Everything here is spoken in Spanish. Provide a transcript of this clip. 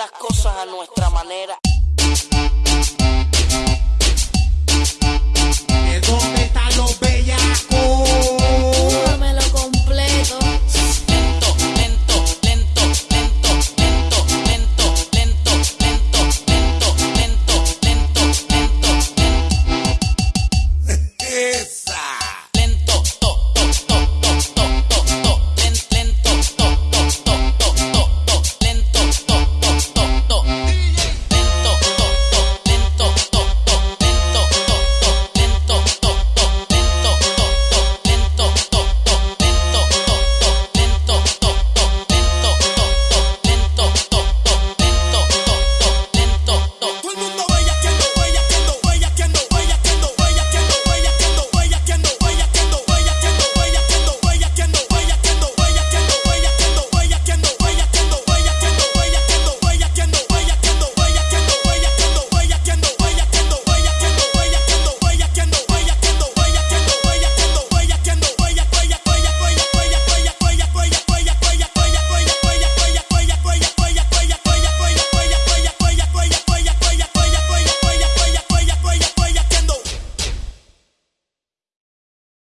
las cosas a nuestra manera.